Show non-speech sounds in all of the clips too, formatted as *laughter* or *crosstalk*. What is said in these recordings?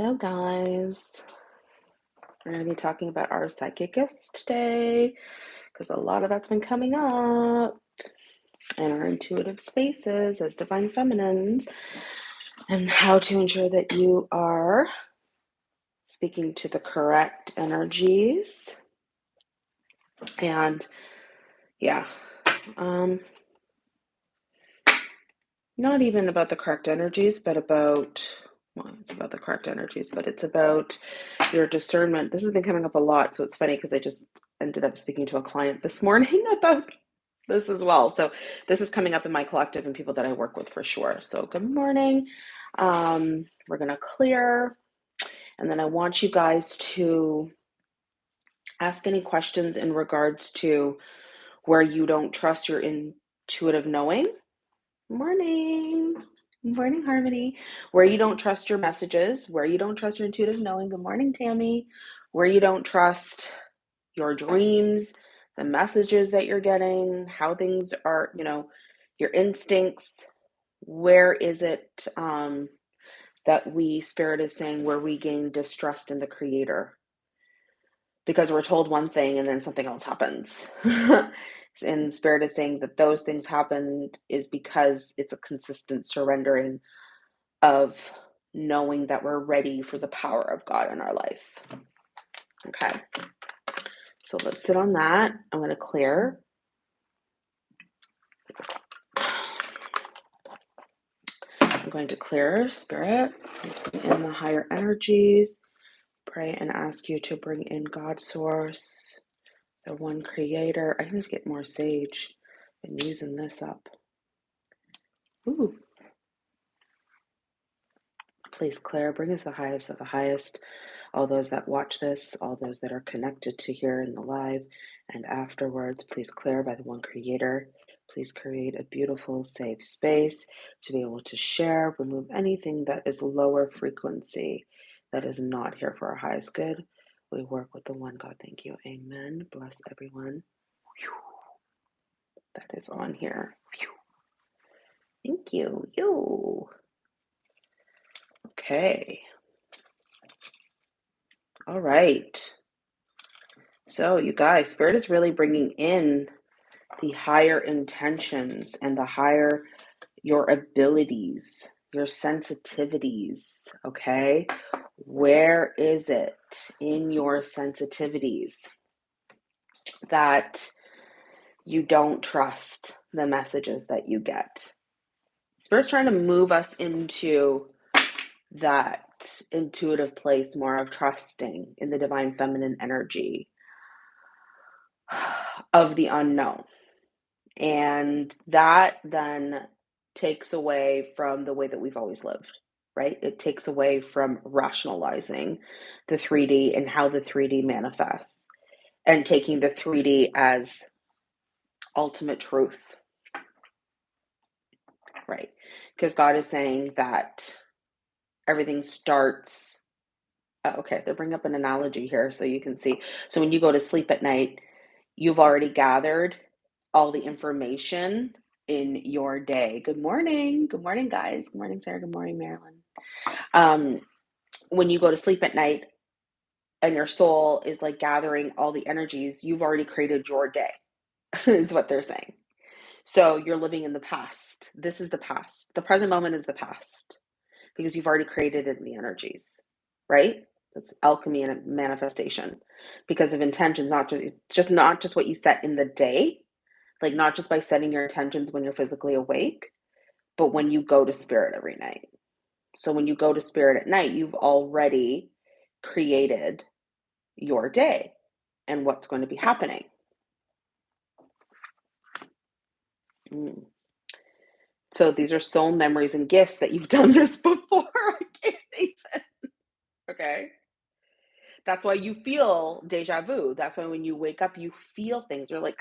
So, guys, we're going to be talking about our psychicist today because a lot of that's been coming up in our intuitive spaces as divine feminines and how to ensure that you are speaking to the correct energies. And yeah, um, not even about the correct energies, but about well, it's about the correct energies, but it's about your discernment. This has been coming up a lot, so it's funny because I just ended up speaking to a client this morning *laughs* about this as well. So this is coming up in my collective and people that I work with for sure. So good morning. Um, we're gonna clear, and then I want you guys to ask any questions in regards to where you don't trust your intuitive knowing. Morning. Morning, Harmony. Where you don't trust your messages, where you don't trust your intuitive knowing. Good morning, Tammy. Where you don't trust your dreams, the messages that you're getting, how things are, you know, your instincts. Where is it um, that we, Spirit is saying, where we gain distrust in the Creator? Because we're told one thing and then something else happens. *laughs* and spirit is saying that those things happened is because it's a consistent surrendering of knowing that we're ready for the power of God in our life. Okay. So let's sit on that. I'm going to clear. I'm going to clear spirit. Please bring in the higher energies. Pray and ask you to bring in God source the one creator. I need to get more sage. Been using this up. Ooh. Please, Claire, bring us the highest of the highest. All those that watch this, all those that are connected to here in the live and afterwards, please, Claire, by the one creator. Please create a beautiful, safe space to be able to share, remove anything that is lower frequency that is not here for our highest good. We work with the one God. Thank you. Amen. Bless everyone. That is on here. Thank you. You. Okay. All right. So, you guys, Spirit is really bringing in the higher intentions and the higher your abilities, your sensitivities. Okay. Where is it in your sensitivities that you don't trust the messages that you get? Spirit's trying to move us into that intuitive place more of trusting in the divine feminine energy *sighs* of the unknown. And that then takes away from the way that we've always lived, right? It takes away from rationalizing the mm. 3D and how the 3D manifests and taking the 3D as ultimate truth, right? Because God is saying that everything starts. Oh, okay, they bring up an analogy here so you can see. So when you go to sleep at night, you've already gathered all the information in your day. Good morning. Good morning, guys. Good morning, Sarah. Good morning, Marilyn. Um, when you go to sleep at night and your soul is like gathering all the energies, you've already created your day, *laughs* is what they're saying. So you're living in the past. This is the past. The present moment is the past because you've already created it in the energies, right? That's alchemy and manifestation because of intentions, not just just not just what you set in the day, like not just by setting your intentions when you're physically awake, but when you go to spirit every night. So when you go to spirit at night, you've already created your day and what's going to be happening. Mm. So these are soul memories and gifts that you've *laughs* done this before. I can't even. Okay. That's why you feel deja vu. That's why when you wake up, you feel things. You're like,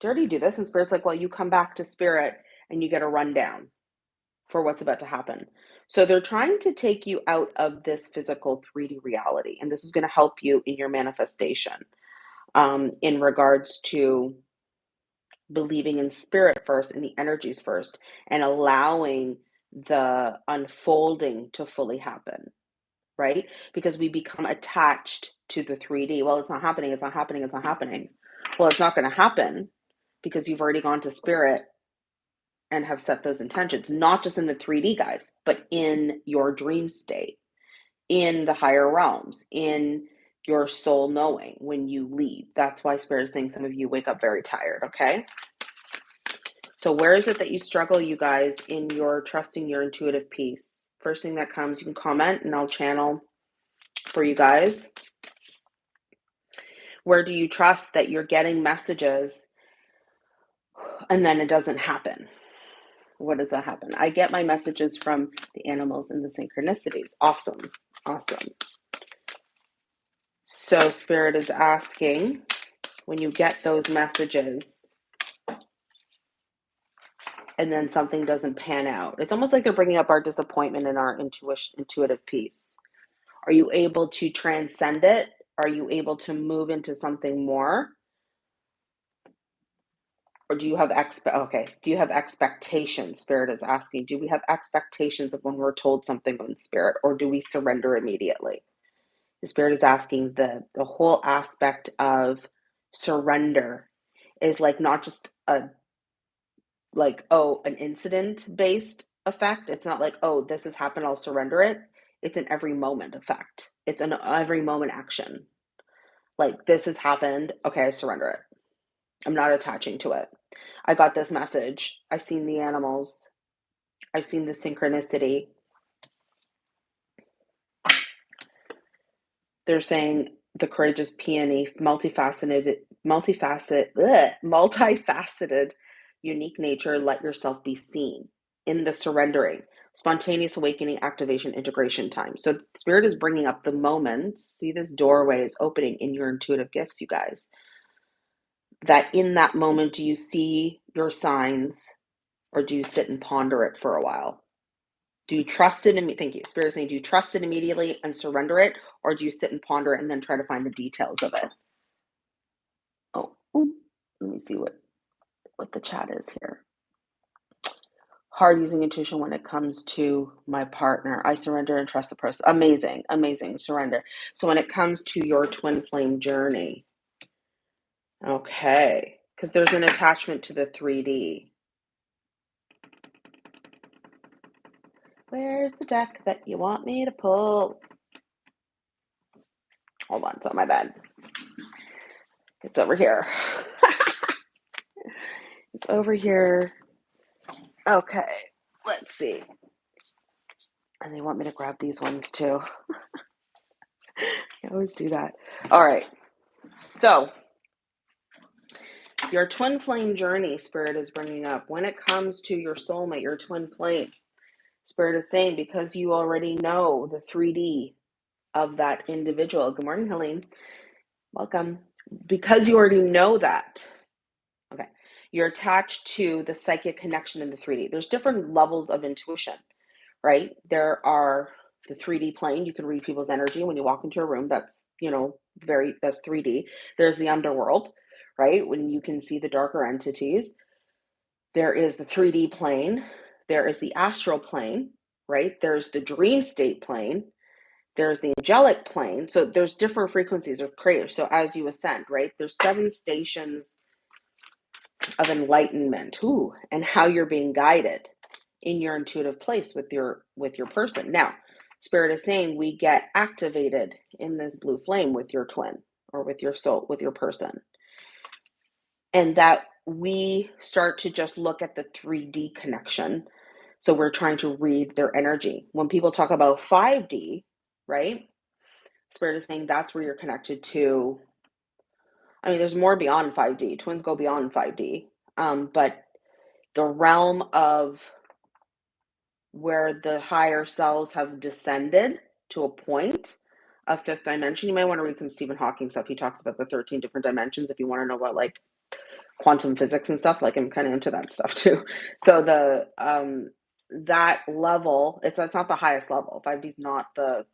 did I do this? And spirit's like, well, you come back to spirit and you get a rundown for what's about to happen. So they're trying to take you out of this physical 3D reality. And this is going to help you in your manifestation um, in regards to believing in spirit first, in the energies first, and allowing the unfolding to fully happen right? Because we become attached to the 3D. Well, it's not happening, it's not happening, it's not happening. Well, it's not going to happen because you've already gone to spirit and have set those intentions, not just in the 3D, guys, but in your dream state, in the higher realms, in your soul knowing when you leave. That's why Spirit is saying some of you wake up very tired, okay? So, where is it that you struggle, you guys, in your trusting your intuitive peace? First thing that comes, you can comment and I'll channel for you guys. Where do you trust that you're getting messages and then it doesn't happen? What does that happen? I get my messages from the animals and the synchronicities. Awesome. Awesome. So, Spirit is asking when you get those messages and then something doesn't pan out, it's almost like they're bringing up our disappointment and our intuition, intuitive peace. Are you able to transcend it? Are you able to move into something more? Or do you have expe- okay, do you have expectations? Spirit is asking. Do we have expectations of when we're told something in spirit or do we surrender immediately? The spirit is asking the the whole aspect of surrender is like not just a like oh an incident based effect. It's not like oh this has happened I'll surrender it it's an every moment effect. It's an every moment action. Like this has happened. Okay, I surrender it. I'm not attaching to it. I got this message. I've seen the animals. I've seen the synchronicity. They're saying the courageous peony, multifaceted, multifaceted, multifaceted, unique nature. Let yourself be seen in the surrendering spontaneous awakening activation integration time so spirit is bringing up the moments see this doorway is opening in your intuitive gifts you guys that in that moment do you see your signs or do you sit and ponder it for a while do you trust it thank you spirit saying do you trust it immediately and surrender it or do you sit and ponder it and then try to find the details of it oh let me see what what the chat is here hard using intuition when it comes to my partner. I surrender and trust the process. Amazing, amazing surrender. So when it comes to your twin flame journey, okay, because there's an attachment to the 3D. Where's the deck that you want me to pull? Hold on, it's on my bed. It's over here. *laughs* it's over here. Okay, let's see. And they want me to grab these ones too. *laughs* I always do that. All right. So, your twin flame journey, Spirit is bringing up. When it comes to your soulmate, your twin flame, Spirit is saying because you already know the 3D of that individual. Good morning, Helene. Welcome. Because you already know that, okay, you're attached to the psychic connection in the 3D. There's different levels of intuition, right? There are the 3D plane. You can read people's energy when you walk into a room. That's, you know, very, that's 3D. There's the underworld, right? When you can see the darker entities. There is the 3D plane. There is the astral plane, right? There's the dream state plane. There's the angelic plane. So there's different frequencies of creators. So as you ascend, right? There's seven stations of enlightenment ooh, and how you're being guided in your intuitive place with your with your person now spirit is saying we get activated in this blue flame with your twin or with your soul with your person and that we start to just look at the 3d connection so we're trying to read their energy when people talk about 5d right spirit is saying that's where you're connected to I mean, there's more beyond 5D. Twins go beyond 5D. Um, but the realm of where the higher selves have descended to a point of fifth dimension. You might want to read some Stephen Hawking stuff. He talks about the 13 different dimensions if you want to know about like quantum physics and stuff. Like I'm kind of into that stuff too. So the um that level, it's that's not the highest level. 5D is not the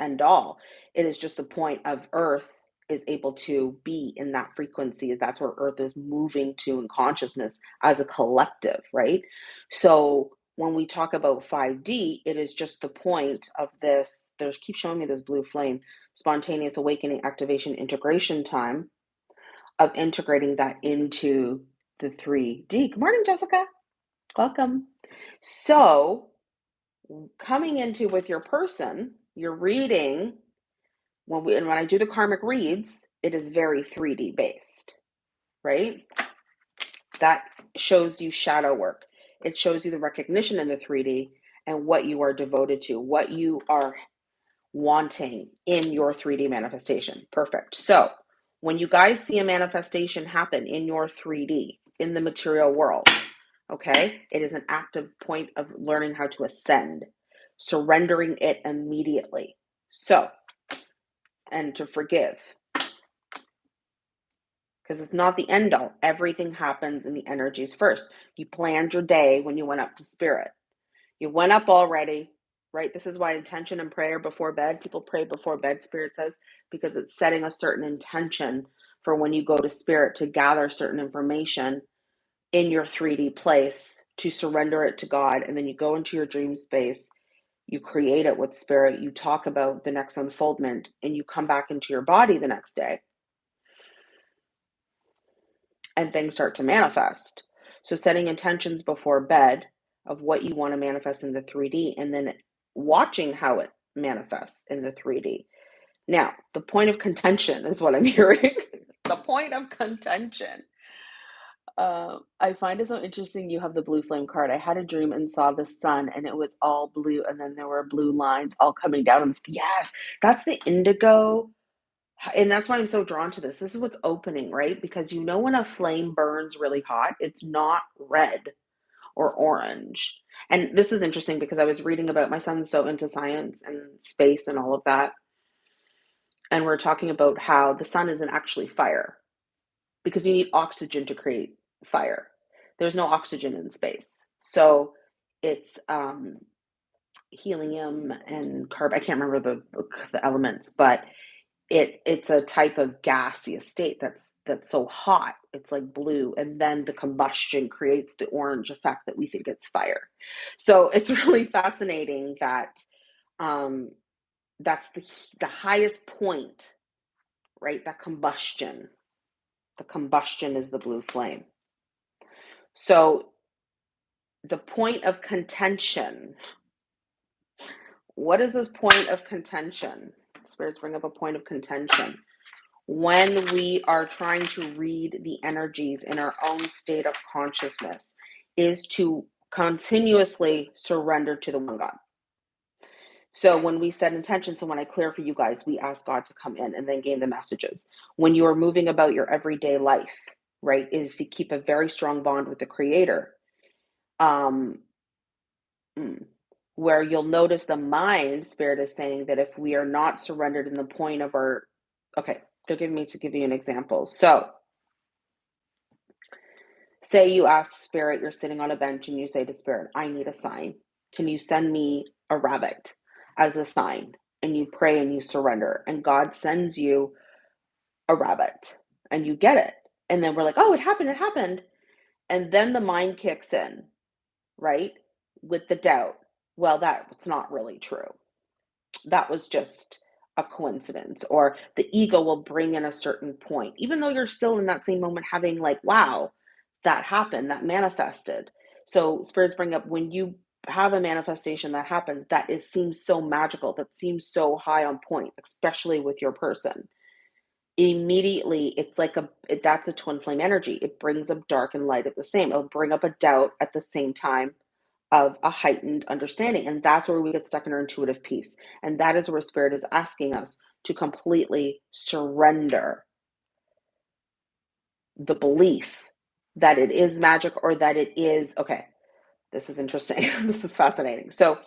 end all. It is just the point of Earth is able to be in that frequency is that's where earth is moving to in consciousness as a collective right so when we talk about 5D, it is just the point of this. There's keep showing me this blue flame, spontaneous awakening, activation, integration time of integrating that into the 3D. Good morning, Jessica. Welcome. So, coming into with your person, you're reading when we and when I do the karmic reads, it is very 3D based, right? That shows you shadow work. It shows you the recognition in the 3D and what you are devoted to, what you are wanting in your 3D manifestation. Perfect. So, when you guys see a manifestation happen in your 3D, in the material world, okay, it is an active point of learning how to ascend, surrendering it immediately. So, and to forgive because it's not the end all. Everything happens in the energies first. You planned your day when you went up to spirit. You went up already, right? This is why intention and prayer before bed, people pray before bed, spirit says, because it's setting a certain intention for when you go to spirit to gather certain information in your 3D place to surrender it to God. And then you go into your dream space, you create it with spirit, you talk about the next unfoldment, and you come back into your body the next day and things start to manifest. So, setting intentions before bed of what you want to manifest in the 3D and then watching how it manifests in the 3D. Now, the point of contention is what I'm *laughs* hearing. the point of contention. Uh, I find it so interesting you have the blue flame card. I had a dream and saw the sun, and it was all blue, and then there were blue lines all coming down. And yes, that's the indigo and that's why I'm so drawn to this. This is what's opening, right? Because you know when a flame burns really hot, it's not red or orange. And this is interesting because I was reading about my son's so into science and space and all of that. And we're talking about how the sun isn't actually fire because you need oxygen to create fire. There's no oxygen in space. So it's um, helium and carbon. I can't remember the, the elements, but it it's a type of gaseous state that's that's so hot it's like blue and then the combustion creates the orange effect that we think it's fire. So it's *laughs* really fascinating that um that's the the highest point right that combustion the combustion is the blue flame. So the point of contention what is this point of contention spirits bring up a point of contention. When we are trying to read the energies in our own state of consciousness, is to continuously surrender to the one God. So when we set intention, so when I clear for you guys, we ask God to come in and then gain the messages. When you are moving about your everyday life, right, is to keep a very strong bond with the Creator. Um, mm, where you'll notice the mind spirit is saying that if we are not surrendered in the point of our okay they're giving me to give you an example. So say you ask spirit you're sitting on a bench and you say to spirit i need a sign. Can you send me a rabbit as a sign? And you pray and you surrender and god sends you a rabbit and you get it. And then we're like oh it happened it happened. And then the mind kicks in right with the doubt well, that's not really true. That was just a coincidence, or the ego will bring in a certain point, even though you're still in that same moment having, like, wow, that happened, that manifested. So, spirits bring up when you have a manifestation that happens that it seems so magical, that seems so high on point, especially with your person. Immediately, it's like a it, that's a twin flame energy. It brings up dark and light at the same. It'll bring up a doubt at the same time of a heightened understanding. And that's where we get stuck in our intuitive peace. And that is where spirit is asking us to completely surrender the belief that it is magic or that it is okay. This is interesting. *laughs* this is fascinating. So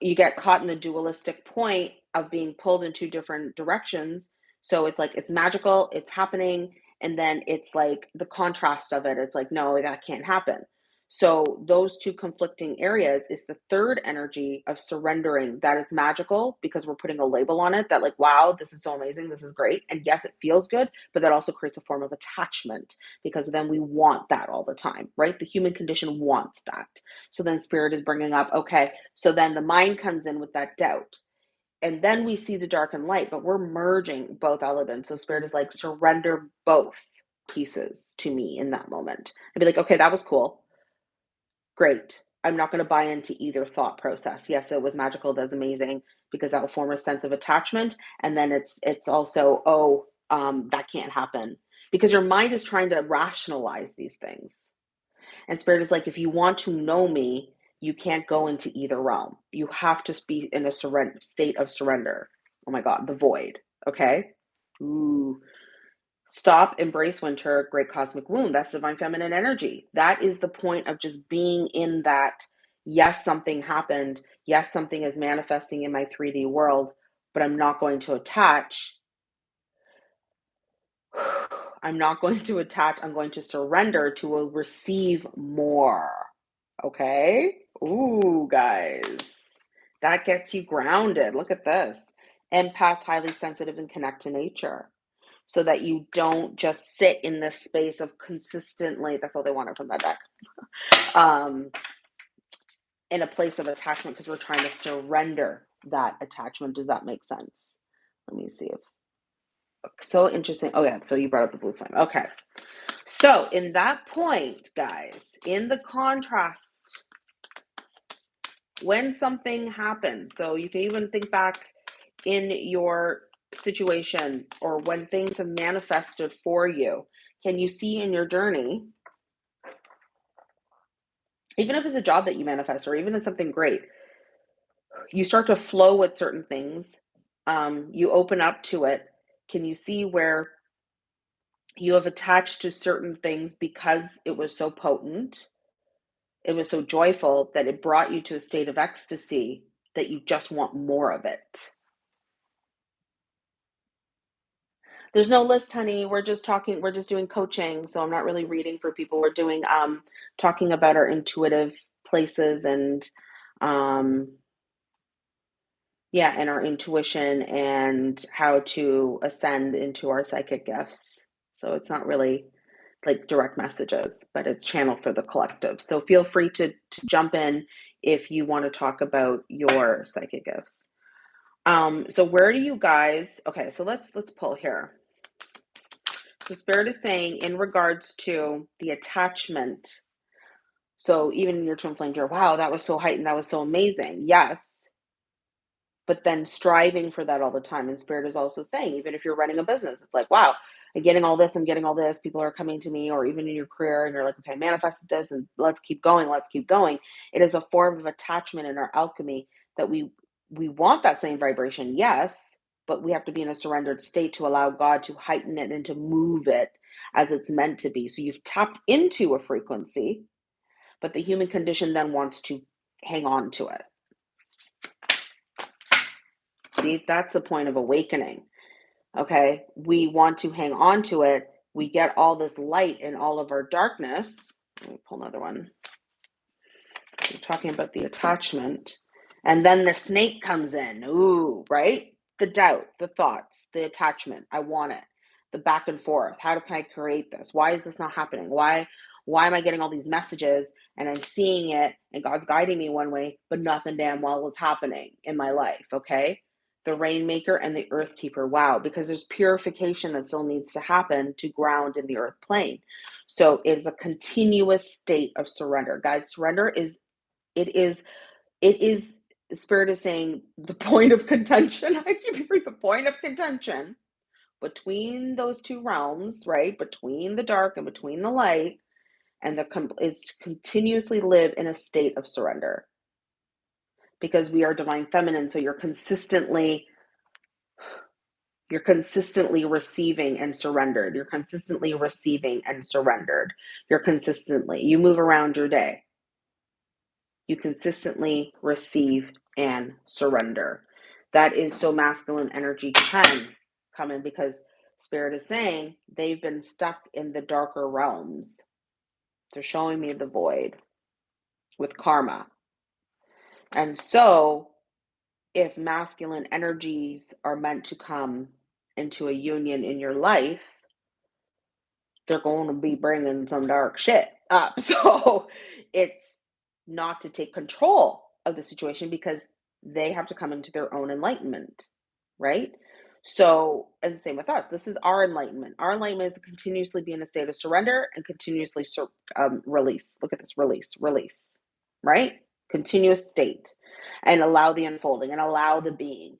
you get caught in the dualistic point of being pulled in two different directions. So it's like it's magical, it's happening, and then it's like the contrast of it. It's like, no, that can't happen. So those two conflicting areas is the third energy of surrendering that it's magical because we're putting a label on it that like wow this is so amazing this is great and yes it feels good but that also creates a form of attachment because then we want that all the time right? The human condition wants that. So then spirit is bringing up okay so then the mind comes in with that doubt. And then we see the dark and light but we're merging both elements. So spirit is like surrender both pieces to me in that moment. I'd be like okay that was cool great. I'm not going to buy into either thought process. Yes, it was magical, that's amazing because that will form a sense of attachment, and then it's it's also oh um, that can't happen because your mind is trying to rationalize these things, and spirit is like if you want to know me, you can't go into either realm. You have to be in a surrender state of surrender. Oh my God, the void. Okay. Ooh, Stop, embrace winter, great cosmic wound. That's divine feminine energy. That is the point of just being in that. Yes, something happened. Yes, something is manifesting in my 3D world, but I'm not going to attach. *sighs* I'm not going to attach. I'm going to surrender to receive more. Okay? Ooh, guys. That gets you grounded. Look at this. Empath, highly sensitive, and connect to nature so that you don't just sit in this space of consistently that's all they wanted from that deck. *laughs* Um, in a place of attachment because we're trying to surrender that attachment. Does that make sense? Let me see if so interesting. Oh yeah so you brought up the blue flame. Okay. So in that point guys in the contrast when something happens so you can even think back in your situation or when things have manifested for you, can you see in your journey, even if it's a job that you manifest or even if something great, you start to flow with certain things, um, you open up to it. Can you see where you have attached to certain things because it was so potent? It was so joyful that it brought you to a state of ecstasy that you just want more of it. There's no list, honey. We're just talking, we're just doing coaching. So I'm not really reading for people. We're doing um talking about our intuitive places and um yeah, and our intuition and how to ascend into our psychic gifts. So it's not really like direct messages, but it's channeled for the collective. So feel free to, to jump in if you want to talk about your psychic gifts. Um, so where do you guys okay, so let's let's pull here. So Spirit is saying in regards to the attachment. So even in your twin flame dear, wow, that was so heightened, that was so amazing. Yes. But then striving for that all the time. And Spirit is also saying, even if you're running a business, it's like, wow, I'm getting all this, I'm getting all this, people are coming to me, or even in your career, and you're like, okay, I manifested this, and let's keep going, let's keep going. It is a form of attachment in our alchemy that we we want that same vibration, yes, but we have to be in a surrendered state to allow God to heighten it and to move it as it's meant to be. So you've tapped into a frequency, but the human condition then wants to hang on to it. See, that's the point of awakening. Okay, we want to hang on to it. We get all this light in all of our darkness. Let me pull another one. We're talking about the attachment. And then the snake comes in. Ooh, right? The doubt, the thoughts, the attachment. I want it. The back and forth. How can I create this? Why is this not happening? Why why am I getting all these messages and I'm seeing it and God's guiding me one way, but nothing damn well is happening in my life, okay? The rainmaker and the earth keeper. Wow, because there's purification that still needs to happen to ground in the earth plane. So it is a continuous state of surrender. Guys, surrender is it is it is Spirit is saying the point of contention. *laughs* I keep hearing the point of contention between those two realms, right? Between the dark and between the light, and the is to continuously live in a state of surrender. Because we are divine feminine, so you're consistently you're consistently receiving and surrendered. You're consistently receiving and surrendered. You're consistently, you move around your day you consistently receive and surrender. That is so masculine energy can come in because Spirit is saying they've been stuck in the darker realms. They're showing me the void. with karma. And so, if masculine energies are meant to come into a union in your life, they're going to be bringing some dark shit up. *laughs* So, it's not to take control of the situation because they have to come into their own enlightenment, right? So, and same with us. This is our enlightenment. Our enlightenment is to continuously be in a state of surrender and continuously sur- um, release. Look at this release, release, right? Continuous state and allow the unfolding and allow the being.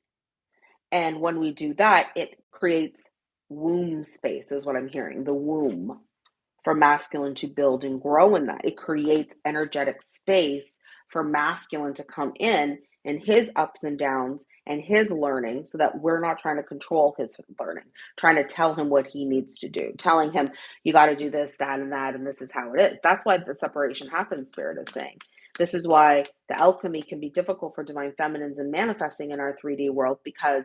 And when we do that, it creates womb space, is what I'm hearing the womb for masculine to build and grow in that. It creates energetic space for masculine to come in and his ups and downs and his learning so that we're not trying to control his learning, trying to tell him what he needs to do, telling him, you got to do this, that, and that, and this is how it is. That's why the separation happens, Spirit is saying. This is why the alchemy can be difficult for divine feminines and manifesting in our 3D world because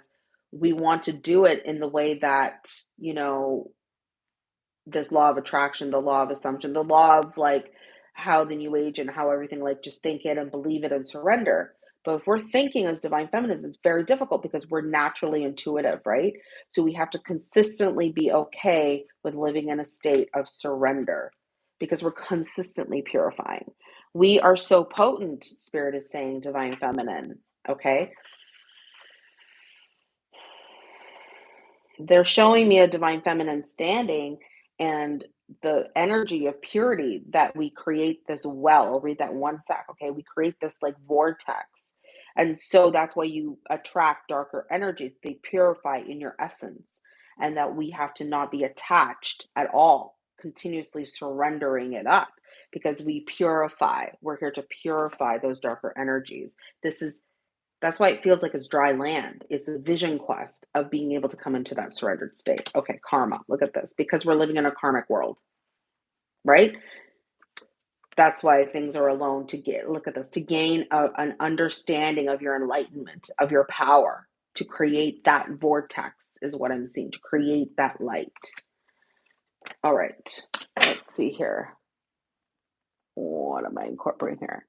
we want to do it in the way that, you know, this law of attraction, the law of assumption, the law of like how the new age and how everything like just think it and believe it and surrender. But if we're thinking as divine feminines, it's very difficult because we're naturally intuitive, right? So we have to consistently be okay with living in a state of surrender because we're consistently purifying. We are so potent, Spirit is saying, divine feminine, okay? They're showing me a divine feminine standing and the energy of purity that we create this well. Read that one sec, okay? We create this like vortex. And so that's why you attract darker energies. They purify in your essence, and that we have to not be attached at all, continuously surrendering it up because we purify. We're here to purify those darker energies. This is that's why it feels like it's dry land. It's a vision quest of being able to come into that surrendered state. Okay, karma. Look at this. Because we're living in a karmic world, right? That's why things are alone to get, look at this, to gain a, an understanding of your enlightenment, of your power, to create that vortex, is what I'm seeing, to create that light. All right, let's see here. What am I incorporating here?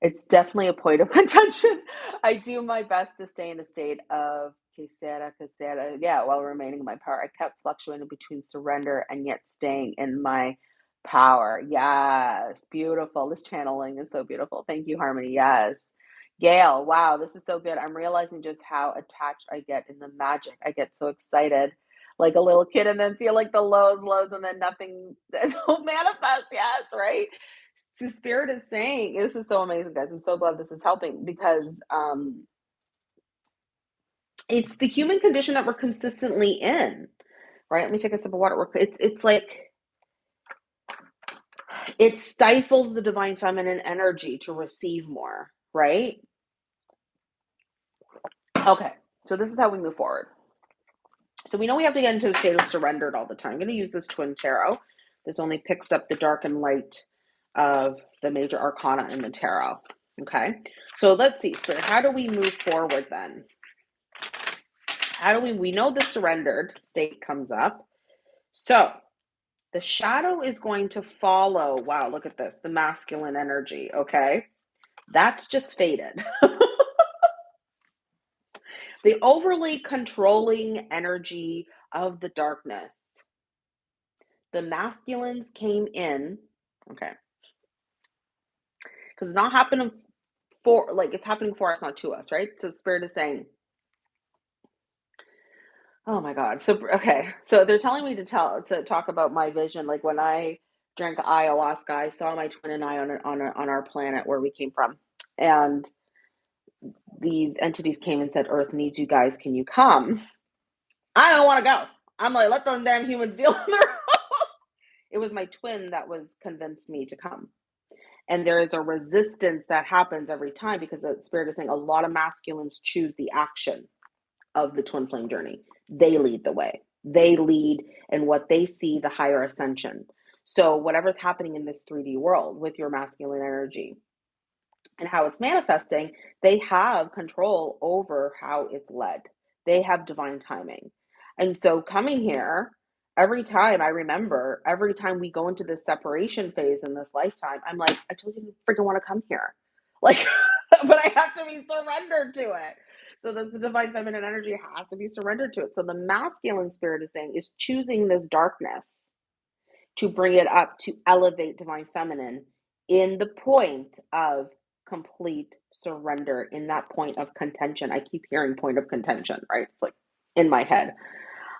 It's definitely a point of *laughs* contention. I do my best to stay in a state of que sera, quesera, yeah, while remaining in my power. I kept fluctuating between surrender and yet staying in my power. Yes, beautiful. This channeling is so beautiful. Thank you, Harmony. Yes. Gail, wow, this is so good. I'm realizing just how attached I get in the magic. I get so excited like a little kid and then feel like the lows, lows, and then nothing *laughs* don't manifest. Yes, right? *laughs* So spirit is saying this is so amazing guys i'm so glad this is helping because um it's the human condition that we're consistently in right? Let me take a sip of water it's it's like it stifles the divine feminine energy to receive more right? Okay so this is how we move forward. So we know we have to get into a state of surrendered all the time. I'm going to use this twin tarot. This only picks up the dark and light of the major arcana in the tarot. Okay, so let's see, Spirit, how do we move forward then? How do we, we know the surrendered state comes up. So the shadow is going to follow, wow, look at this, the masculine energy, okay? That's just faded. *laughs* the overly controlling energy of the darkness. The masculines came in, okay, because it's not happening for like it's happening for us, not to us, right? So spirit is saying, Oh my God. So okay. So they're telling me to tell to talk about my vision. Like when I drank ayahuasca, I saw my twin and I on on on our planet where we came from, and these entities came and said, "Earth needs you guys. Can you come?" I don't want to go. I'm like, let those damn humans deal with their. *laughs* it was my twin that was convinced me to come and there is a resistance that happens every time because the spirit is saying a lot of masculines choose the action of the twin flame journey. They lead the way. They lead in what they see the higher ascension. So whatever's happening in this 3d world with your masculine energy and how it's manifesting they have control over how it's led. They have divine timing. And so coming here every time I remember, every time we go into this separation phase in this lifetime, I'm like, I told you to freaking want to come here. *laughs* Like, *laughs* but I have to be surrendered to it. So this the divine feminine energy has to be surrendered to it. So the masculine spirit is saying is choosing this darkness to bring it up to elevate divine feminine in the point of complete surrender in that point of contention. I keep hearing point of contention, right? It's like in my head.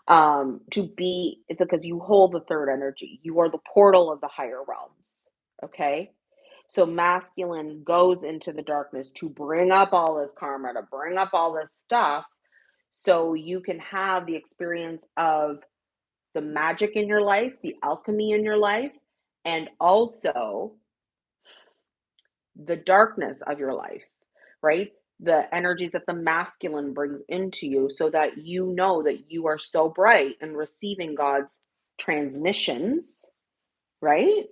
Um, to be because you hold the third energy. You are the portal of the higher realms. Okay. So masculine goes into the darkness to bring up all this karma, to bring up all this stuff so you can have the experience of the magic in your life, the alchemy in your life, and also the darkness of your life, right? The energies that the masculine brings into you so that you know that you are so bright and receiving God's transmissions, right?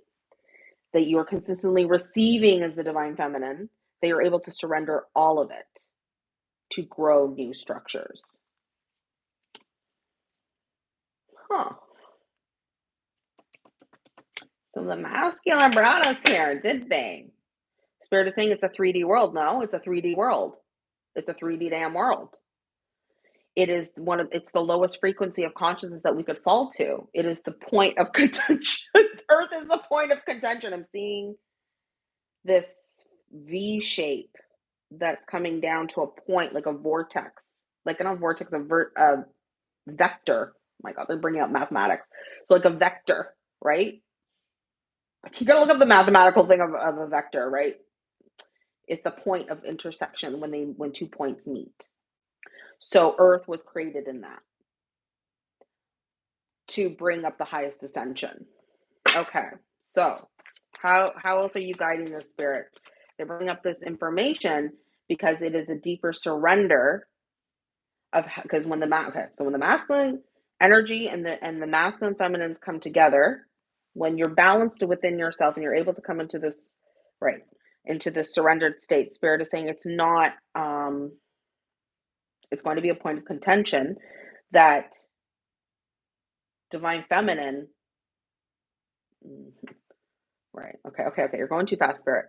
That you are consistently receiving as the divine feminine, that you're able to surrender all of it to grow new structures. Huh. So the masculine brought us here, did they? Spirit is saying it's a 3D world. No, it's a 3D world. It's a 3D damn world. It is one of it's the lowest frequency of consciousness that we could fall to. It is the point of *laughs* contention. Earth is the point of contention. I'm seeing this V shape that's coming down to a point like a vortex, like not a vortex, a, ver- a vector. Oh my God, they're bringing up mathematics. So like a vector, right? You gotta look up the mathematical thing of, of a vector, right? It's the point of intersection when they when two points meet. So Earth was created in that to bring up the highest ascension. Okay, so how how else are you guiding the spirit? They're bringing up this information because it is a deeper surrender of because when the okay, so when the masculine energy and the and the masculine feminines come together, when you're balanced within yourself and you're able to come into this right into this surrendered state, spirit is saying it's not um it's going to be a point of contention that divine feminine mm-hmm, right okay okay okay you're going too fast spirit.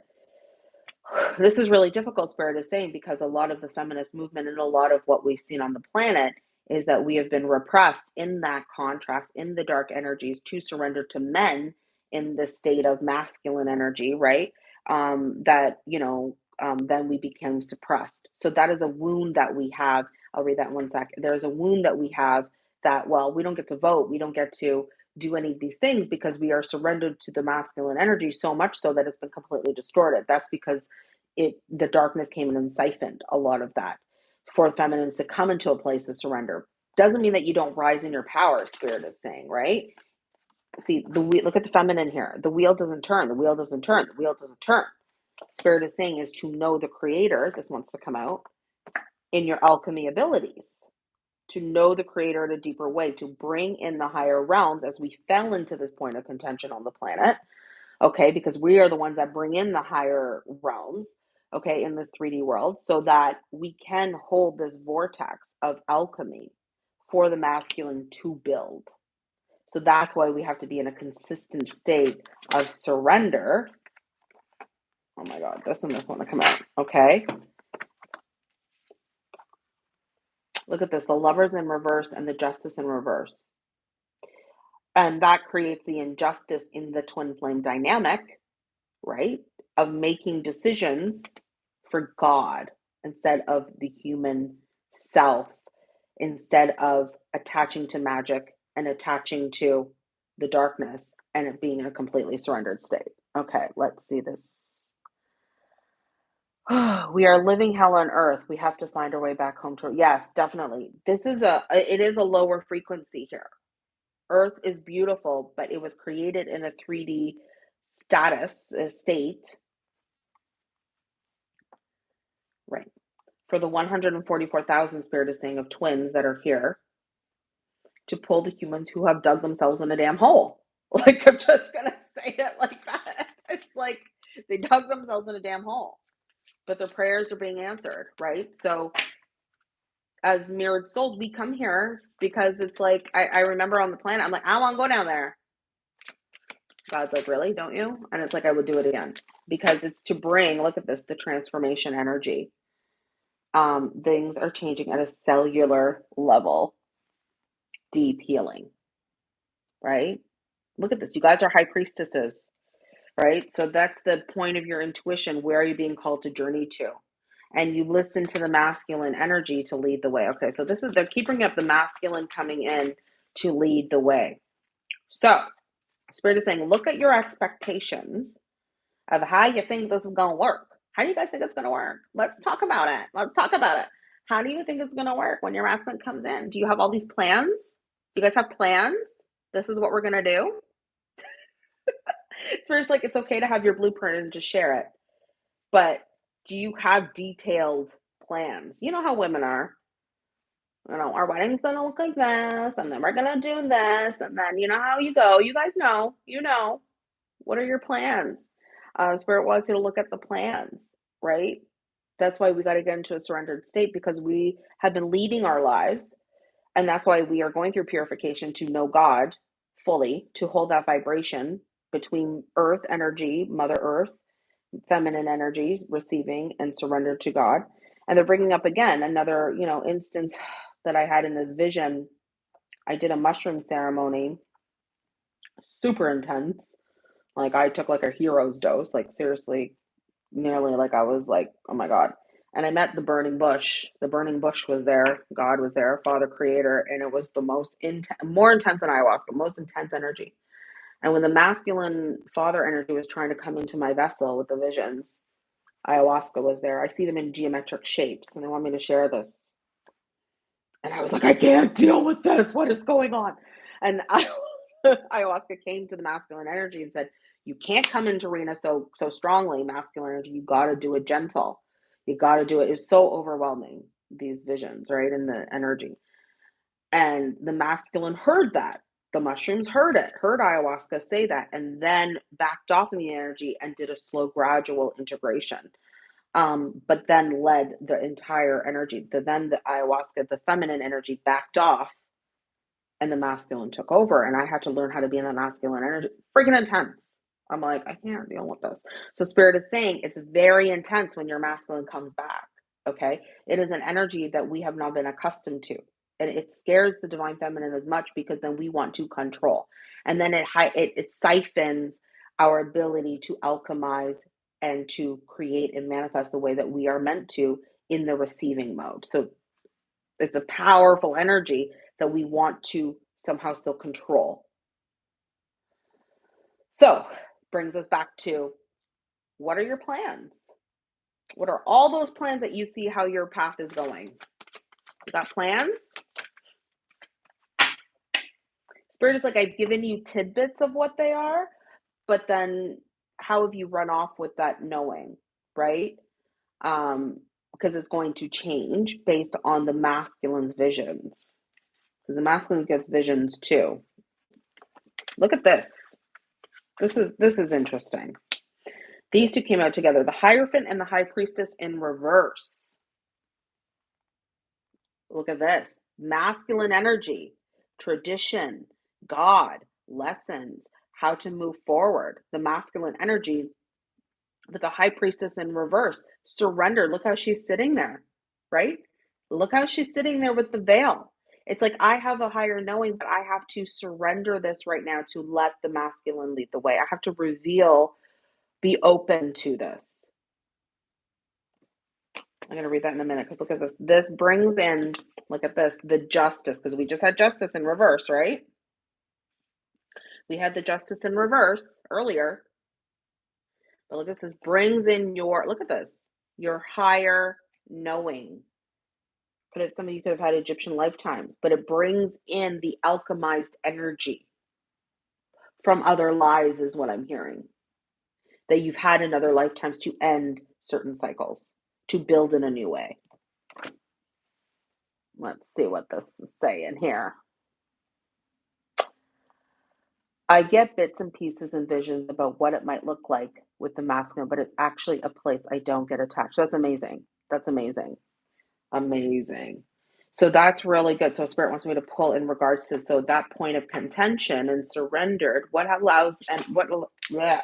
This is really difficult spirit is saying because a lot of the feminist movement and a lot of what we've seen on the planet is that we have been repressed in that contrast in the dark energies to surrender to men in the state of masculine energy right um, that you know um, then we became suppressed. So that is a wound that we have. I'll read that one sec. There's a wound that we have that well we don't get to vote. We don't get to do any of these things because we are surrendered to the masculine energy so much so that it's been completely distorted. That's because it the darkness came in and siphoned a lot of that. For feminines to come into a place of surrender. Doesn't mean that you don't rise in your power spirit is saying right see the wheel look at the feminine here. The wheel doesn't turn the wheel doesn't turn the wheel doesn't turn. Spirit is saying is to know the creator this wants to come out in your alchemy abilities. To know the creator in a deeper way to bring in the higher realms as we fell into this point of contention on the planet okay? Because we are the ones that bring in the higher realms okay in this 3d world so that we can hold this vortex of alchemy for the masculine to build so that's why we have to be in a consistent state of surrender. Oh my God, this and this want to come out. Okay. Look at this the lovers in reverse and the justice in reverse. And that creates the injustice in the twin flame dynamic, right? Of making decisions for God instead of the human self, instead of attaching to magic and attaching to the darkness and it being a completely surrendered state. Okay, let's see this. *sighs* we are living hell on earth. We have to find our way back home to yes, definitely. This is a it is a lower frequency here. Earth is beautiful, but it was created in a 3D status state. Right. For the 144,000 spirit is saying of twins that are here to pull the humans who have dug themselves in a damn hole. *laughs* Like, I'm just going to say it like that. *laughs* It's like they dug themselves in a damn hole, but their prayers are being answered, right? So, as mirrored souls, we come here because it's like I, I remember on the planet, I'm like, I want to go down there. God's like, really? Don't you? And it's like I would do it again because it's to bring. Look at this, the transformation energy. Um, things are changing at a cellular level. Deep healing, right? Look at this. You guys are high priestesses, right? So that's the point of your intuition. Where are you being called to journey to? And you listen to the masculine energy to lead the way. Okay, so this is they're keeping up the masculine coming in to lead the way. So Spirit is saying, look at your expectations of how you think this is going to work. How do you guys think it's going to work? Let's talk about it. Let's talk about it. How do you think it's going to work when your masculine comes in? Do you have all these plans? You guys have plans? This is what we're going to do. *laughs* Spirit's like, it's okay to have your blueprint and just share it. But do you have detailed plans? You know how women are you know, our wedding's gonna look like this, and then we're gonna do this, and then you know how you go. You guys know, you know. What are your plans? Uh, Spirit wants you to look at the plans, right? That's why we got to get into a surrendered state because we have been leading our lives. And that's why we are going through purification to know God fully, to hold that vibration between earth energy, Mother Earth, feminine energy, receiving and surrender to God. And they're bringing up again another, you know, instance that I had in this vision, I did a mushroom ceremony, super intense. Like I took like a hero's dose, like seriously, nearly like I was like, oh my God. And I met the burning bush. The burning bush was there. God was there, Father Creator, and it was the most intense, more intense than ayahuasca, most intense energy. And when the masculine father energy was trying to come into my vessel with the visions, ayahuasca was there. I see them in geometric shapes, and they want me to share this and I was like, I can't deal with this. What is going on? And I, *laughs* ayahuasca came to the masculine energy and said, You can't come into Rena so so strongly, masculine energy. You got to do it gentle. You got to do it. It's so overwhelming, these visions, right? And the energy. And the masculine heard that. The mushrooms heard it, heard ayahuasca say that, and then backed off in the energy and did a slow, gradual integration um, but then led the entire energy. The then the ayahuasca, the feminine energy backed off, and the masculine took over. And I had to learn how to be in the masculine energy. Freaking intense. I'm like, I can't deal with this. So spirit is saying it's very intense when your masculine comes back. Okay, it is an energy that we have not been accustomed to. And it scares the divine feminine as much because then we want to control, and then it it, it siphons our ability to alchemize and to create and manifest the way that we are meant to in the receiving mode. So it's a powerful energy that we want to somehow still control. So, brings us back to what are your plans? What are all those plans that you see how your path is going? You got plans? Spirit is like, I've given you tidbits of what they are, but then how have you run off with that knowing, right? Um, because it's going to change based on the masculine's visions. Because the masculine gets visions too. Look at this. This is this is interesting. These two came out together, the Hierophant and the High Priestess in reverse. Look at this. Masculine energy, tradition, God, lessons, how to move forward, the masculine energy, with the high priestess in reverse, surrender. Look how she's sitting there, right? Look how she's sitting there with the veil. It's like I have a higher knowing, but I have to surrender this right now to let the masculine lead the way. I have to reveal, be open to this. I'm going to read that in a minute because look at this. This brings in, look at this, the justice, because we just had justice in reverse, right? We had the justice in reverse earlier. But look at this brings in your look at this, your higher knowing. Have some of you could have had Egyptian lifetimes, but it brings in the alchemized energy from other lives, is what I'm hearing. That you've had in other lifetimes to end certain cycles, to build in a new way. Let's see what this is saying here. I get bits and pieces and visions about what it might look like with the masculine, but it's actually a place I don't get attached. That's amazing. That's amazing. Amazing. So that's really good. So spirit wants me to pull in regards to so that point of contention and surrendered. What allows and what yeah,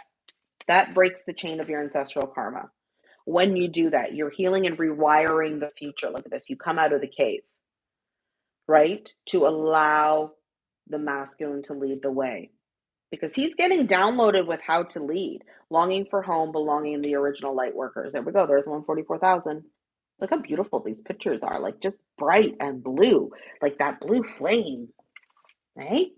that breaks the chain of your ancestral karma. When you do that, you're healing and rewiring the future. Look at this. You come out of the cave, right? To allow the masculine to lead the way. Because he's getting downloaded with how to lead, longing for home, belonging the original light workers. There we go. There's 144,000. Look how beautiful these pictures are, like just bright and blue, like that blue flame, right?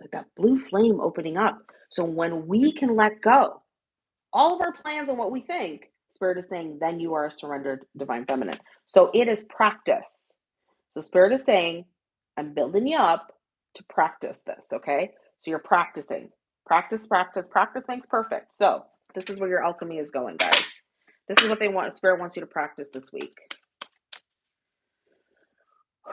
Like that blue flame opening up. So when we can let go, all of our plans and what we think, Spirit is saying, then you are a surrendered divine feminine. So it is practice. So Spirit is saying, I'm building you up to practice this, okay? So you're practicing. Practice, practice, practice makes perfect. So this is where your alchemy is going, guys. This is what they want. Spirit wants you to practice this week. *sighs*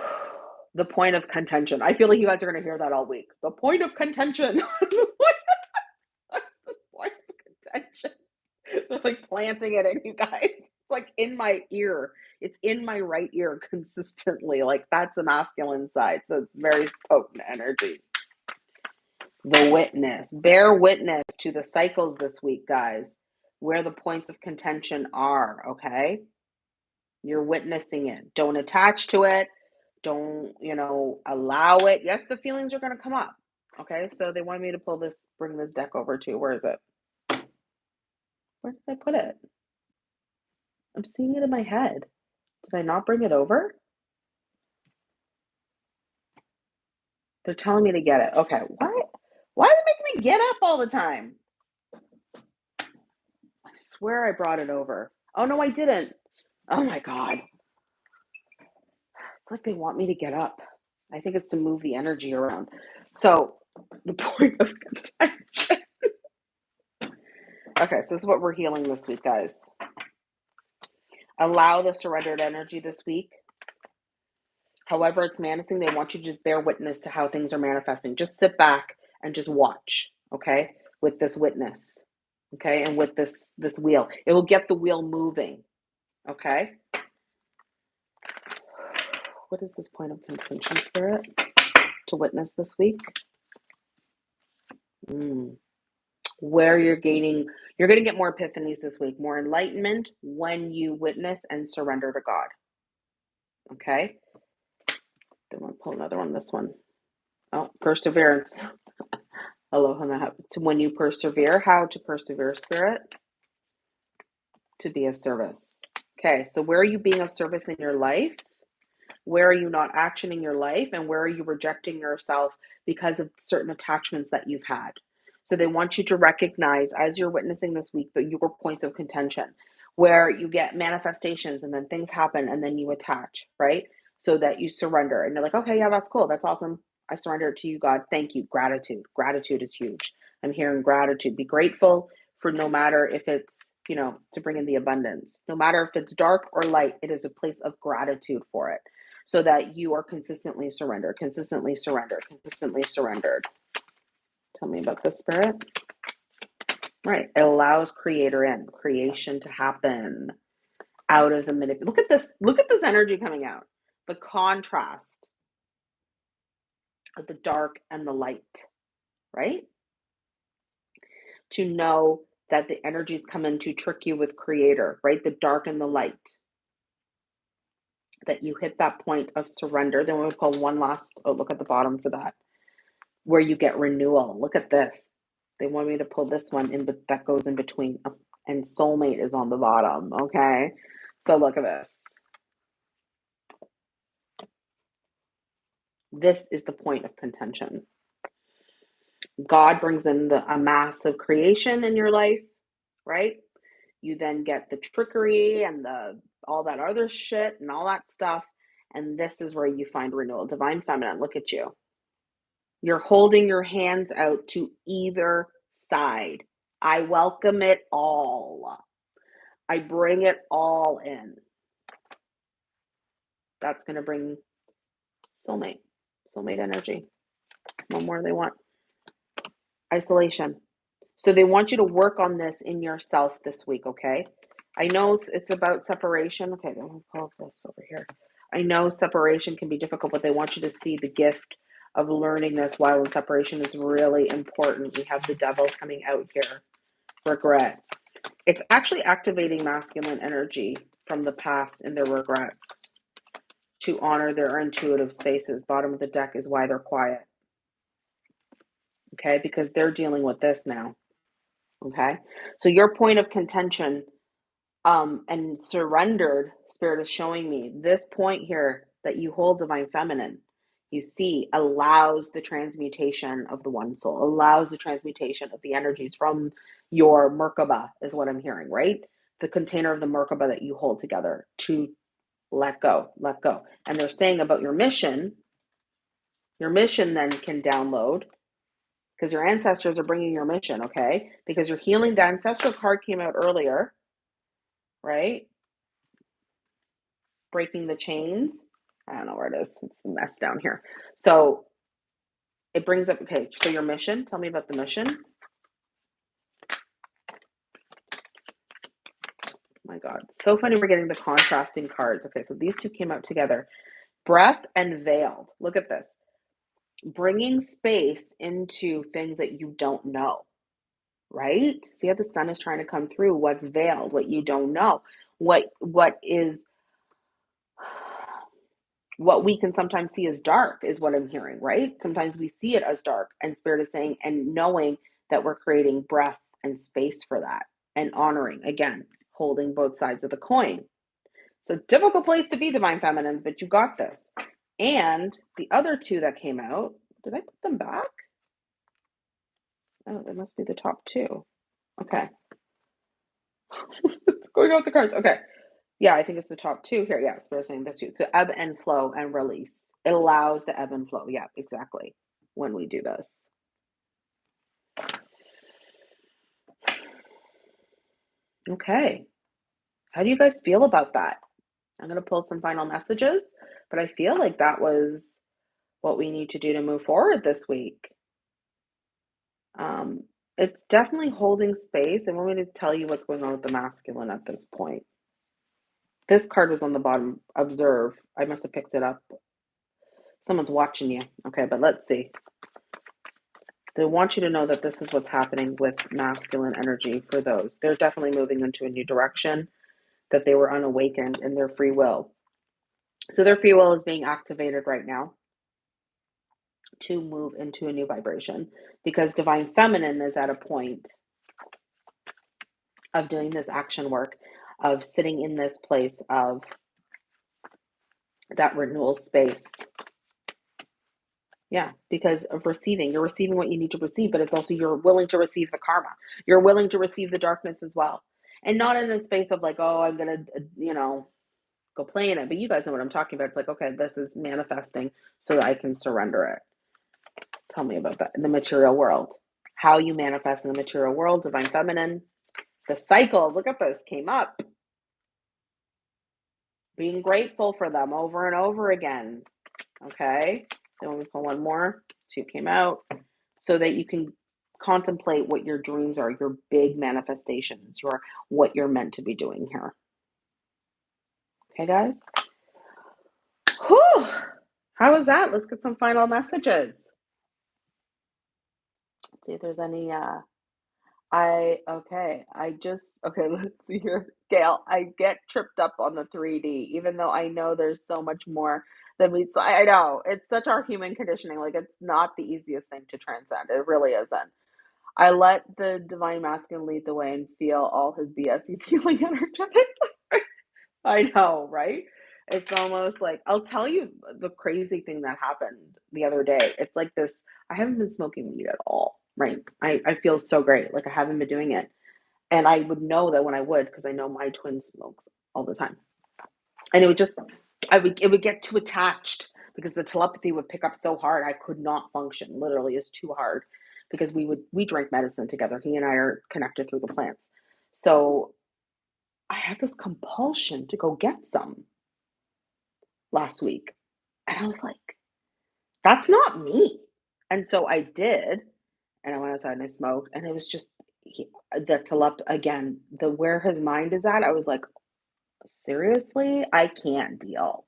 The point of contention. I feel like you guys are going to hear that all week. The point of contention. *laughs* the point of contention. *laughs* It's like planting it in you guys. It's like in my ear. It's in my right ear consistently. Like that's the masculine side. So it's very potent energy. The witness. Bear witness to the cycles this week, guys, where the points of contention are, okay? You're witnessing it. Don't attach to it. Don't, you know, allow it. Yes, the feelings are going to come up. Okay, so they want me to pull this, bring this deck over to. Where is it? Where did I put it? I'm seeing it in my head. Did I not bring it over? They're telling me to get it. Okay, why? Why do they make me get up all the time? Swear I brought it over. Oh no, I didn't. Oh my god. It's like they want me to get up. I think it's to move the energy around. So the *laughs* point of contention Okay, so this is what we're healing this week, guys. Allow the surrendered energy this week. However, it's manifesting, they want you to just bear witness to how things are manifesting. Just sit back and just watch, okay, with this witness, okay, and with this this wheel. It will get the wheel moving, okay. What is this point of contention, spirit, to witness this week? Mm where you're gaining, you're going to get more epiphanies this week, more enlightenment when you witness and surrender to God. Okay. Then we'll pull another one. This one. Oh, perseverance. Aloha when you persevere, how to persevere, spirit, to be of service. Okay, so where are you being of service in your life? Where are you not actioning your life? And where are you rejecting yourself because of certain attachments that you've had? So they want you to recognize as you're witnessing this week that your points of contention, where you get manifestations and then things happen and then you attach, right? So that you surrender and you're like, okay, yeah, that's cool. That's awesome. I surrender to you, God. Thank you. Gratitude. Gratitude is huge. I'm hearing gratitude. Be grateful for no matter if it's, you know, to bring in the abundance. No matter if it's dark or light, it is a place of gratitude for it so that you are consistently surrendered, consistently surrendered, consistently surrendered. Tell me about the spirit. Right. It allows creator in, creation to happen out of the manip. Look at this. Look at this energy coming out. The contrast the dark and the light, right? To know that the energies come in to trick you with creator, right? The dark and the light. That you hit that point of surrender. Then we'll pull one last, oh, look at the bottom for that where you get renewal. Look at this. They want me to pull this one in, but that goes in between. And soulmate is on the bottom. Okay. So look at this. This is the point of contention. God brings in the, a massive creation in your life, right? You then get the trickery and the all that other shit and all that stuff. And this is where you find renewal. Divine feminine, look at you. You're holding your hands out to either side. I welcome it all. I bring it all in. That's going to bring soulmate, soulmate energy. What more they want? Isolation. So they want you to work on this in yourself this week, okay? I know it's, it's about separation. Okay, then we'll pull this over here. I know separation can be difficult, but they want you to see the gift of learning this while in separation is really important. We have the devil coming out here. Regret. It's actually activating masculine energy from the past and their regrets to honor their intuitive spaces. Bottom of the deck is why they're quiet. Okay, because they're dealing with this now. Okay, so your point of contention um, and surrendered spirit is showing me this point here that you hold divine feminine you see allows the transmutation of the one soul allows the transmutation of the energies from your merkaba is what i'm hearing right the container of the merkaba that you hold together to let go let go and they're saying about your mission your mission then can download because your ancestors are bringing your mission okay because your healing the ancestral card came out earlier right? Breaking the chains. I don't know where it is. It's a mess down here. So it brings up, okay, so your mission. Tell me about the mission. My God. So funny we're getting the contrasting cards. Okay, so these two came out together. Breath and veiled. Look at this. Bringing space into things that you don't know right? See how the sun is trying to come through what's veiled, what you don't know, what what is what we can sometimes see as dark is what I'm hearing, right? Sometimes we see it as dark, and Spirit is saying, and knowing that we're creating breath and space for that and honoring, again, holding both sides of the coin. So, difficult place to be, Divine Feminines, but you got this. And the other two that came out, did I put them back? Oh, it must be the top two. Okay. it's *laughs* going out the cards. Okay. Yeah, I think it's the top two here. Yeah, so we're saying that's you. So ebb and flow and release. It allows the ebb and flow. Yeah, exactly. When we do this. Okay. How do you guys feel about that? I'm going to pull some final messages, but I feel like that was what we need to do to move forward this week. Um, it's definitely holding space. They want me to tell you what's going on with the masculine at this point. This card was on the bottom. Observe. I must have picked it up. Someone's watching you. Okay, but let's see. They want you to know that this is what's happening with masculine energy for those. They're definitely moving into a new direction, that they were unawakened in their free will. So their free will is being activated right now to move into a new vibration because divine feminine is at a point of doing this action work of sitting in this place of that renewal space yeah because of receiving you're receiving what you need to receive but it's also you're willing to receive the karma you're willing to receive the darkness as well and not in the space of like oh i'm gonna uh, you know go play in it but you guys know what i'm talking about it's like okay this is manifesting so that i can surrender it Tell me about that in the material world. How you manifest in the material world, divine feminine. The cycles, look at this, came up. Being grateful for them over and over again. Okay. Then we pull one more. Two came out. So that you can contemplate what your dreams are, your big manifestations, your what you're meant to be doing here. Okay, guys? Whew. How was that? Let's get some final messages see if there's any uh I okay, I just okay, *laughs* let's see here. Gail, I get tripped up on the 3D, even though I know there's so much more than we I know. It's such our human conditioning. Like it's not the easiest thing to transcend. It really isn't. I let the divine masculine lead the way and feel all his BS. He's healing *laughs* energetic. I know, right? It's almost like I'll tell you the crazy thing that happened the other day. It's like this I haven't been smoking weed at all right? I, I feel so great. Like I haven't been doing it. And I would know that when I would, because I know my twin smokes all the time. And it would just, I would, it would get too attached because the telepathy would pick up so hard. I could not function. Literally, is too hard because we would, we drank medicine together. He and I are connected through the plants. So I had this compulsion to go get some last week. And I was like, that's not me. And so I did and I went outside and I smoked, and it was just he, the telep again, the where his mind is at. I was like, seriously, I can't deal.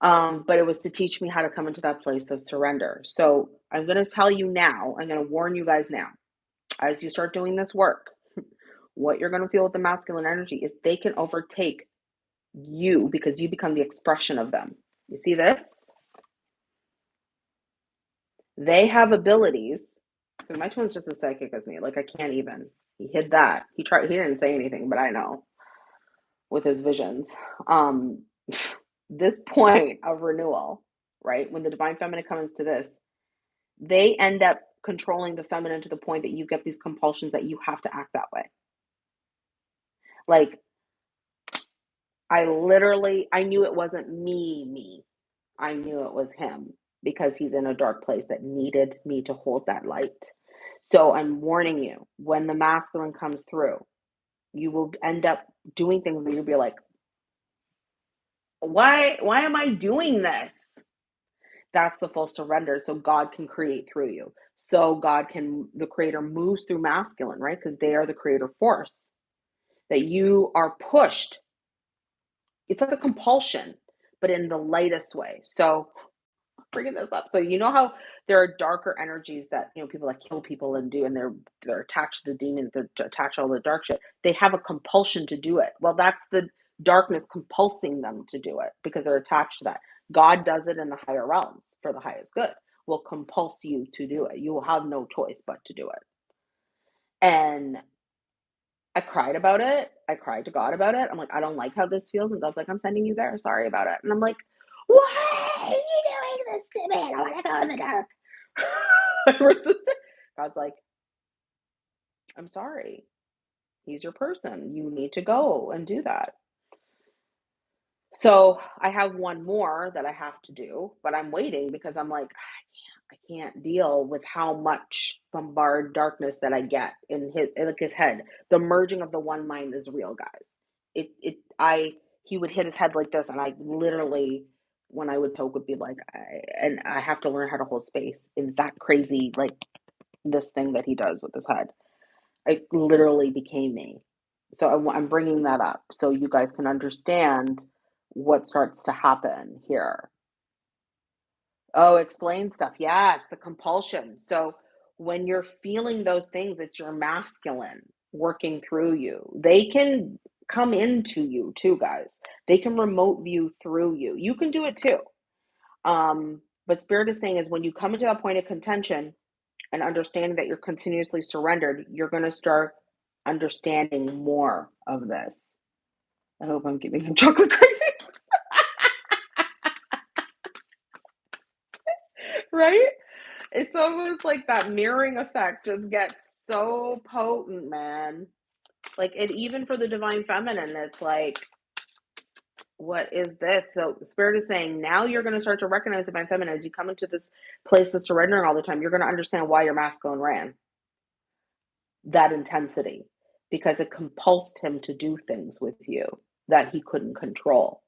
Um, but it was to teach me how to come into that place of surrender. So I'm going to tell you now, I'm going to warn you guys now, as you start doing this work, *laughs* what you're going to feel with the masculine energy is they can overtake you because you become the expression of them. You see this? They have abilities. My twin's just as psychic as me. Like I can't even. He hid that. He tried. He didn't say anything, but I know with his visions. Um, *laughs* this point of renewal, right? When the divine feminine comes to this, they end up controlling the feminine to the point that you get these compulsions that you have to act that way. Like, I literally, I knew it wasn't me, me. I knew it was him because he's in a dark place that needed me to hold that light. So I'm warning you when the masculine comes through, you will end up doing things that you'll be like, why why am I doing this? That's the full surrender. So God can create through you. So God can the creator moves through masculine, right? Because they are the creator force. That you are pushed. It's like a compulsion, but in the lightest way. So bringing this up. So you know how there are darker energies that you know people that kill people and do, and they're they're attached to the demons, they're attached to all the dark shit. They have a compulsion to do it. Well, that's the darkness compulsing them to do it because they're attached to that. God does it in the higher realms for the highest good. Will compulse you to do it. You will have no choice but to do it. And I cried about it. I cried to God about it. I'm like, I don't like how this feels. And God's like, I'm sending you there. Sorry about it. And I'm like, why are you doing this to me? I want to go in the dark. *laughs* I resisted. God's like, I'm sorry. He's your person. You need to go and do that. So I have one more that I have to do, but I'm waiting because I'm like, I can't, I can't deal with how much bombard darkness that I get in his in like his head. The merging of the one mind is real, guys. It it I he would hit his head like this, and I literally when I would poke would be like, I, and I have to learn how to hold space in that crazy like this thing that he does with his head. It literally became me. So I, I'm bringing that up so you guys can understand what starts to happen here. Oh, explain stuff. Yes, the compulsion. So when you're feeling those things, it's your masculine working through you. They can come into you too, guys. They can remote view through you. You can do it too. Um, but Spirit is saying is when you come into that point of contention and understanding that you're continuously surrendered, you're going to start understanding more of this. I hope I'm giving him *laughs* chocolate craving. right? It's almost like that mirroring effect just gets so potent, man. Like, and even for the divine feminine, it's like, what is this? So the spirit is saying now you're going to start to recognize divine feminine as you come into this place of surrendering all the time. You're going to understand why your masculine ran that intensity because it compulsed him to do things with you that he couldn't control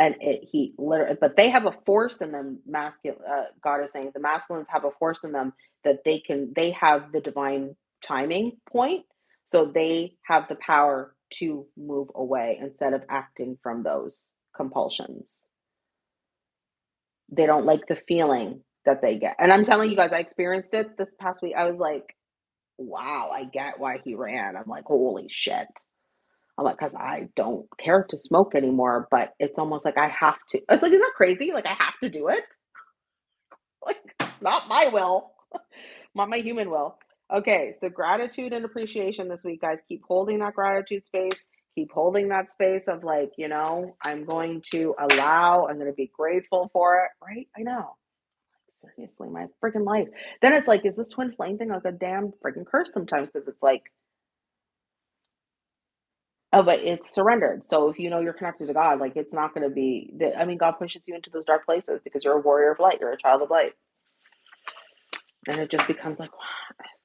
and it, he literally but they have a force in them masculine uh, god is saying the masculines have a force in them that they can they have the divine timing point so they have the power to move away instead of acting from those compulsions they don't like the feeling that they get and i'm telling you guys i experienced it this past week i was like wow i get why he ran i'm like holy shit I'm like, because I don't care to smoke anymore, but it's almost like I have to. It's like, isn't that crazy? Like I have to do it. *laughs* Like, not my will, *laughs* not my human will. Okay, so gratitude and appreciation this week, guys. Keep holding that gratitude space. Keep holding that space of like, you know, I'm going to allow, I'm going to be grateful for it, right? I know. Seriously, my freaking life. Then it's like, is this twin flame thing like a damn freaking curse sometimes? Because it's like, Oh, but it's surrendered. So if you know you're connected to God, like it's not going to be. The, I mean, God pushes you into those dark places because you're a warrior of light. You're a child of light, and it just becomes like, this?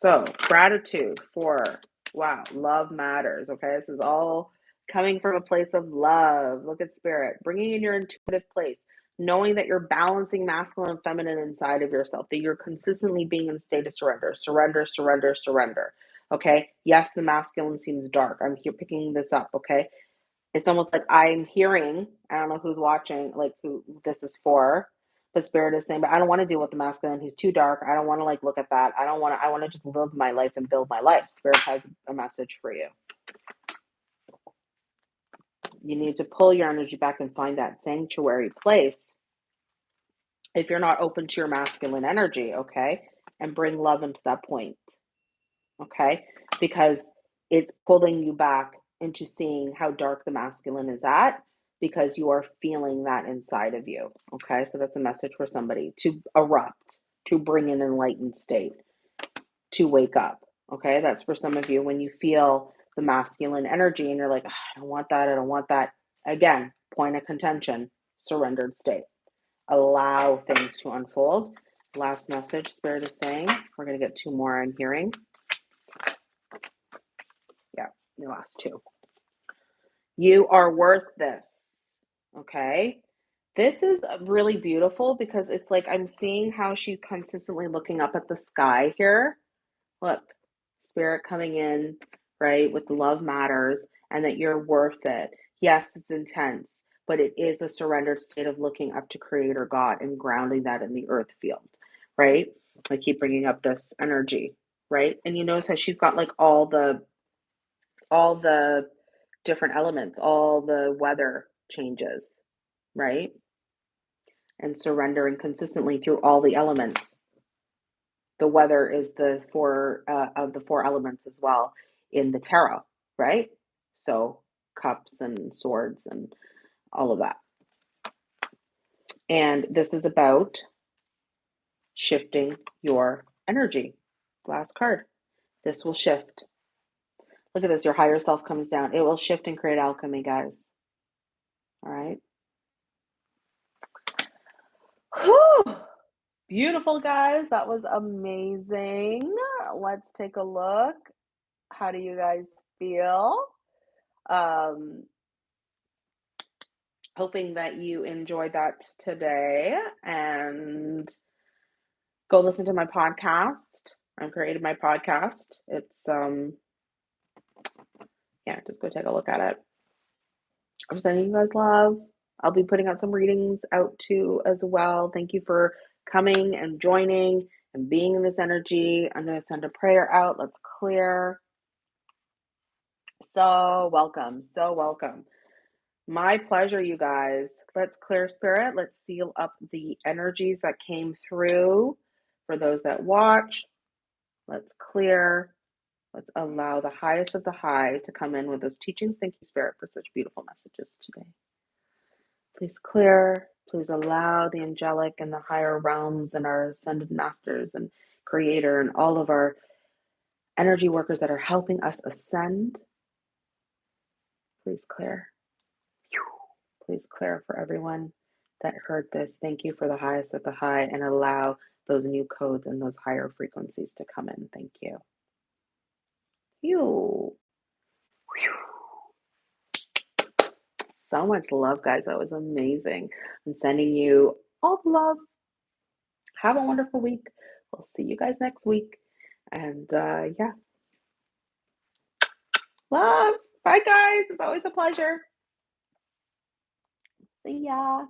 So gratitude for wow, love matters. Okay, this is all coming from a place of love. Look at spirit, bringing in your intuitive place, knowing that you're balancing masculine and feminine inside of yourself. That you're consistently being in a state of surrender, surrender, surrender, surrender Okay. Yes, the masculine seems dark. I'm here picking this up. Okay. it's almost like I'm hearing, I don't know who's watching, like who this is for, is saying, but I don't want to deal with the masculine. He's too dark. I don't want to like look at that. I don't want to, I want to just live my life and build my life. Spirit has a message for you. You need to pull your energy back and find that sanctuary place if you're not open to your masculine energy, okay? And bring love into that point, okay? Because it's pulling you back into seeing how dark the masculine is at because you are feeling that inside of you. Okay, so that's a message for somebody to erupt, to bring an enlightened state, to wake up. Okay, that's for some of you when you feel the masculine energy and you're like, oh, I don't want that, I don't want that. Again, point of contention, surrendered state. Allow things to unfold. Last message, Spirit is saying, we're going to get two more I'm hearing. Yeah, the last two. You are worth this. Okay. This is uh, really beautiful because it's like I'm seeing how she's consistently looking up at the sky here. Look, spirit coming in, right, with love matters and that you're worth it. Yes, it's intense, but it is a surrendered state of looking up to Creator God and grounding that in the earth field, right? I keep bringing up this energy, right? And you notice how she's got like all the, all the different elements, all the weather changes, right? And surrendering consistently through all the elements. The weather is the four uh, of the four elements as well in the tarot, right? So cups and swords and all of that. And this is about shifting your energy. Last card. This will shift. Look at this. Your higher self comes down. It will shift and create alchemy, guys. All right. Whew. Beautiful, guys. That was amazing. Let's take a look. How do you guys feel? Um, hoping that you enjoyed that today and go listen to my podcast. I've created my podcast. It's um yeah, just go take a look at it. I'm sending you guys love. I'll be putting out some readings out too as well. Thank you for coming and joining and being in this energy. I'm going to send a prayer out. Let's clear. So welcome. So welcome. My pleasure, you guys. Let's clear spirit. Let's seal up the energies that came through for those that watch. Let's clear. Let's allow the highest of the high to come in with those teachings. Thank you, Spirit, for such beautiful messages today. Please clear. Please allow the angelic and the higher realms and our ascended masters and creator and all of our energy workers that are helping us ascend. Please clear. Please clear for everyone that heard this. Thank you for the highest of the high and allow those new codes and those higher frequencies to come in. Thank you. Phew. So much love, guys. That was amazing. I'm sending you all the love. Have a wonderful week. We'll see you guys next week. And uh, yeah. Love. Bye, guys. It's always a pleasure. See ya.